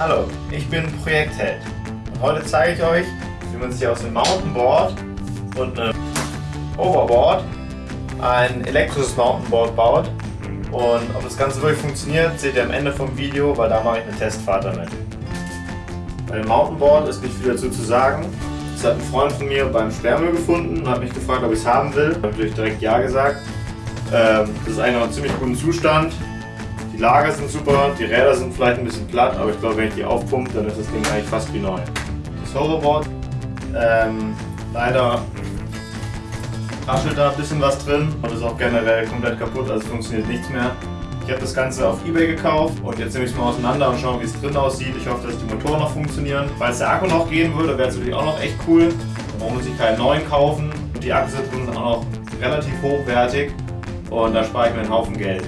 Hallo, ich bin Projektheld und heute zeige ich euch, wie man sich aus einem Mountainboard und einem Overboard ein elektrisches Mountainboard baut und ob das Ganze wirklich funktioniert, seht ihr am Ende vom Video, weil da mache ich eine Testfahrt damit. Bei dem Mountainboard ist nicht viel dazu zu sagen. Das hat ein Freund von mir beim Sperrmüll gefunden und hat mich gefragt, ob ich es haben will. Ich habe natürlich direkt Ja gesagt. Ähm, das ist eigentlich noch in ziemlich gutem Zustand. Die Lager sind super, die Räder sind vielleicht ein bisschen platt, aber ich glaube, wenn ich die aufpumpe, dann ist das Ding eigentlich fast wie neu. Das Hoverboard, ähm, leider raschelt da ein bisschen was drin und ist auch generell komplett kaputt, also funktioniert nichts mehr. Ich habe das Ganze auf Ebay gekauft und jetzt nehme ich es mal auseinander und schaue, wie es drin aussieht. Ich hoffe, dass die Motoren noch funktionieren. Falls der Akku noch gehen würde, wäre es natürlich auch noch echt cool. Dann braucht man sich keinen neuen kaufen. Und die Akkus drin sind auch noch relativ hochwertig und da spare ich mir einen Haufen Geld.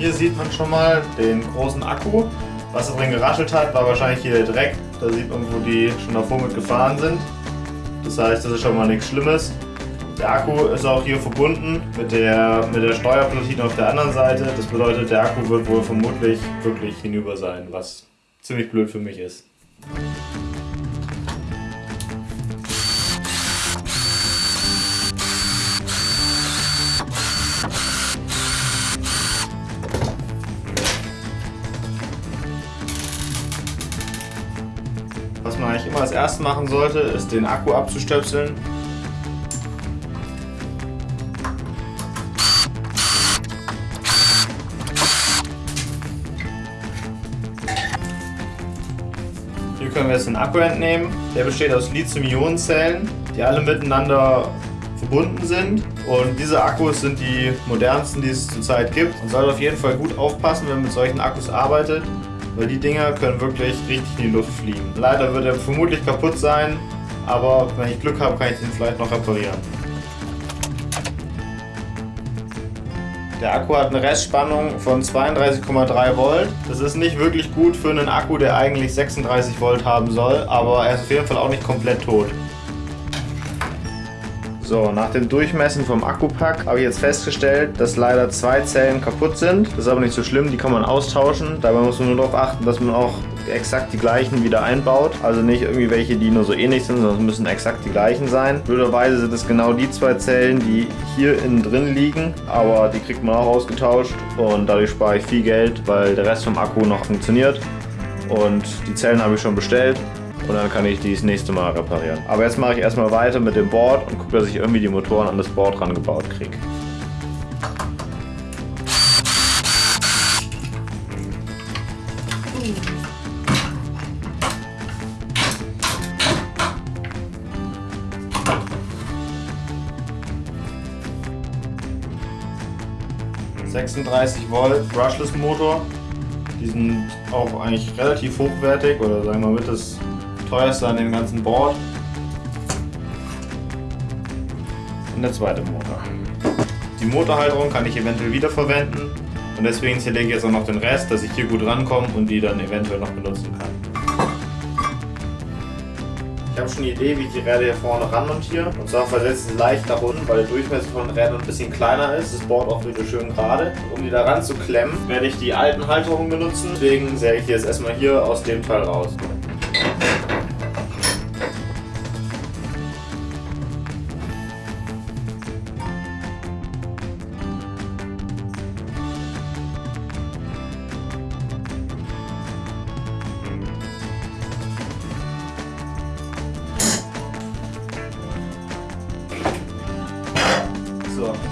Hier sieht man schon mal den großen Akku. Was da drin geraschelt hat, war wahrscheinlich hier der Dreck. Da sieht man, wo die schon davor mit gefahren sind. Das heißt, das ist schon mal nichts Schlimmes. Der Akku ist auch hier verbunden mit der, mit der Steuerplatine auf der anderen Seite. Das bedeutet, der Akku wird wohl vermutlich wirklich hinüber sein, was ziemlich blöd für mich ist. Man eigentlich immer als erstes machen sollte, ist den Akku abzustöpseln. Hier können wir jetzt den Akku entnehmen. Der besteht aus Lithium-Ionen-Zellen, die alle miteinander verbunden sind. Und diese Akkus sind die modernsten, die es zurzeit gibt. Man sollte auf jeden Fall gut aufpassen, wenn man mit solchen Akkus arbeitet, weil die Dinger können wirklich richtig in die Luft fliegen. Leider wird er vermutlich kaputt sein, aber wenn ich Glück habe, kann ich ihn vielleicht noch reparieren. Der Akku hat eine Restspannung von 32,3 Volt. Das ist nicht wirklich gut für einen Akku, der eigentlich 36 Volt haben soll, aber er ist auf jeden Fall auch nicht komplett tot. So, nach dem Durchmessen vom Akkupack habe ich jetzt festgestellt, dass leider zwei Zellen kaputt sind. Das ist aber nicht so schlimm, die kann man austauschen. Dabei muss man nur darauf achten, dass man auch exakt die gleichen wieder einbaut. Also nicht irgendwie welche, die nur so ähnlich sind, sondern es müssen exakt die gleichen sein. Blöderweise sind es genau die zwei Zellen, die hier innen drin liegen, aber die kriegt man auch ausgetauscht und dadurch spare ich viel Geld, weil der Rest vom Akku noch funktioniert. Und die Zellen habe ich schon bestellt und dann kann ich die das nächste Mal reparieren. Aber jetzt mache ich erstmal weiter mit dem Board und gucke, dass ich irgendwie die Motoren an das Board rangebaut kriege. ...36 Volt Brushless Motor die sind auch eigentlich relativ hochwertig oder sagen wir mal mit das teuerste an dem ganzen Board. Und der zweite Motor. Die Motorhalterung kann ich eventuell wiederverwenden und deswegen zerlege ich jetzt auch noch den Rest, dass ich hier gut rankomme und die dann eventuell noch benutzen kann. Ich habe schon eine Idee, wie ich die Räder hier vorne ran montiere. Und zwar versetze sie leicht nach unten, weil der Durchmesser von den Rädern ein bisschen kleiner ist. Das Board auch wieder schön gerade. Um die da ran zu klemmen, werde ich die alten Halterungen benutzen. Deswegen säge ich die jetzt erstmal hier aus dem Teil raus.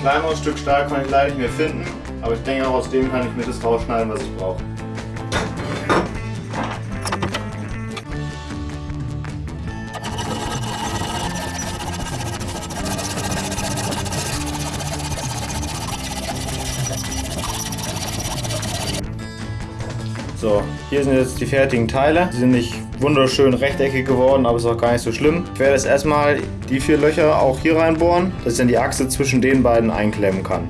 Kleineres Stück Stahl kann ich leider nicht mehr finden, aber ich denke auch aus dem kann ich mir das rausschneiden, was ich brauche. So, hier sind jetzt die fertigen Teile. Die sind nicht wunderschön rechteckig geworden, aber ist auch gar nicht so schlimm. Ich werde jetzt erstmal die vier Löcher auch hier reinbohren, dass ich dann die Achse zwischen den beiden einklemmen kann.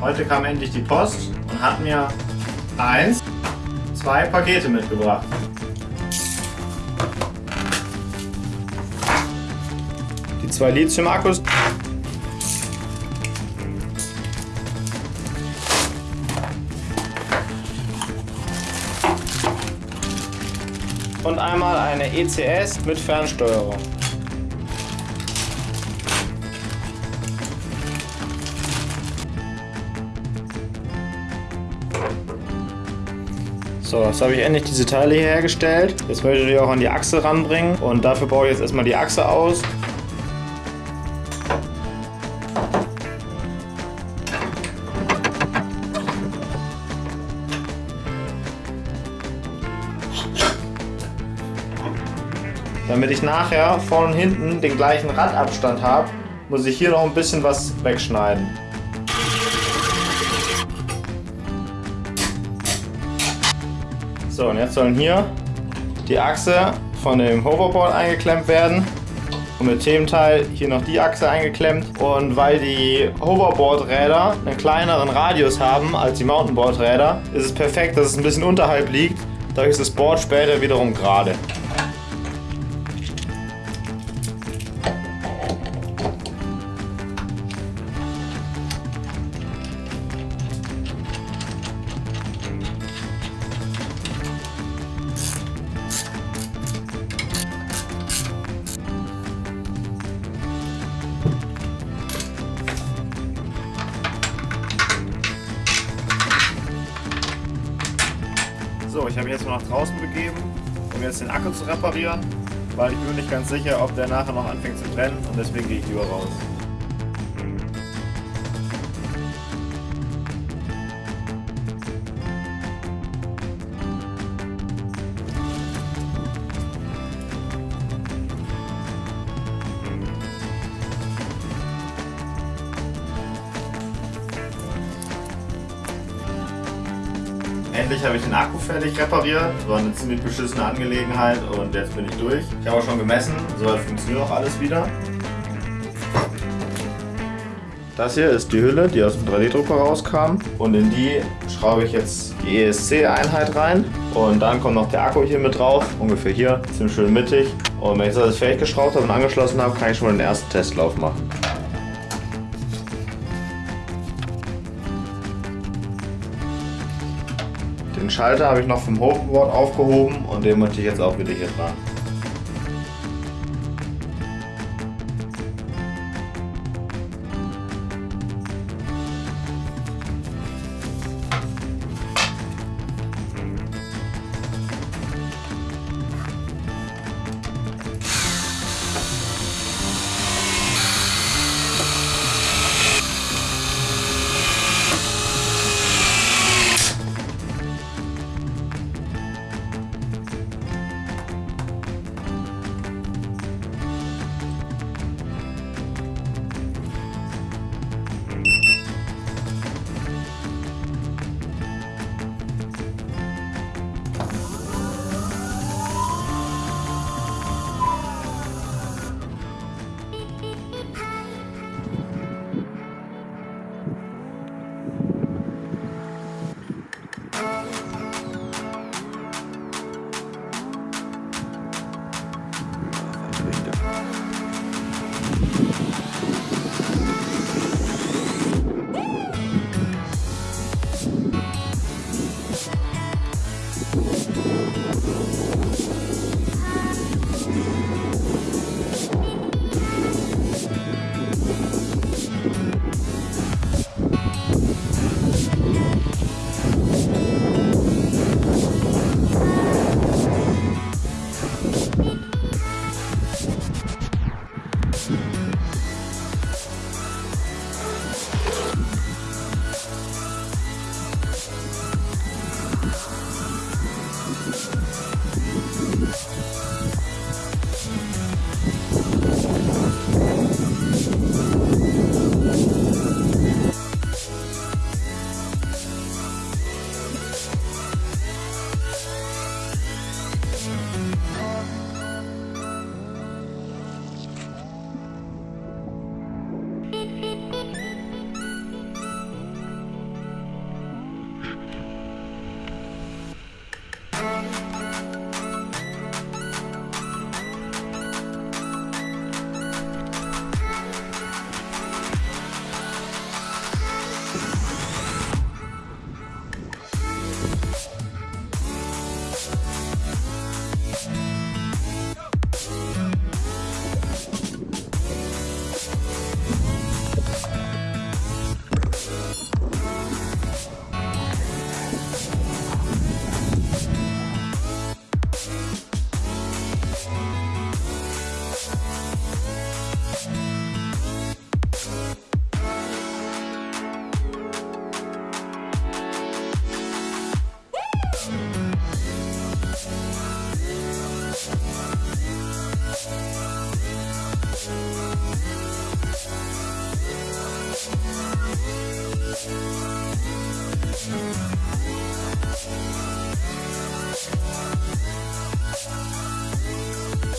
Heute kam endlich die Post und hat mir eins, zwei Pakete mitgebracht. Die zwei Lithium-Akkus. Und einmal eine ECS mit Fernsteuerung. So, jetzt habe ich endlich diese Teile hier hergestellt. Jetzt möchte ich die auch an die Achse ranbringen und dafür baue ich jetzt erstmal die Achse aus. Damit ich nachher vorne und hinten den gleichen Radabstand habe, muss ich hier noch ein bisschen was wegschneiden. So, und jetzt sollen hier die Achse von dem Hoverboard eingeklemmt werden. Und mit dem Teil hier noch die Achse eingeklemmt. Und weil die Hoverboard-Räder einen kleineren Radius haben als die Mountainboard-Räder, ist es perfekt, dass es ein bisschen unterhalb liegt. Dadurch ist das Board später wiederum gerade. Ich habe mich jetzt mal nach draußen begeben, um jetzt den Akku zu reparieren, weil ich bin nicht ganz sicher, ob der nachher noch anfängt zu brennen und deswegen gehe ich lieber raus. Endlich habe ich den Akku fertig repariert. War eine ziemlich beschissene Angelegenheit und jetzt bin ich durch. Ich habe auch schon gemessen, soweit funktioniert auch alles wieder. Das hier ist die Hülle, die aus dem 3D-Drucker rauskam. Und in die schraube ich jetzt die ESC-Einheit rein. Und dann kommt noch der Akku hier mit drauf, ungefähr hier, ziemlich schön mittig. Und wenn ich das alles fertig geschraubt habe und angeschlossen habe, kann ich schon mal den ersten Testlauf machen. Schalter habe ich noch vom Hoverboard aufgehoben und den möchte ich jetzt auch wieder hier dran.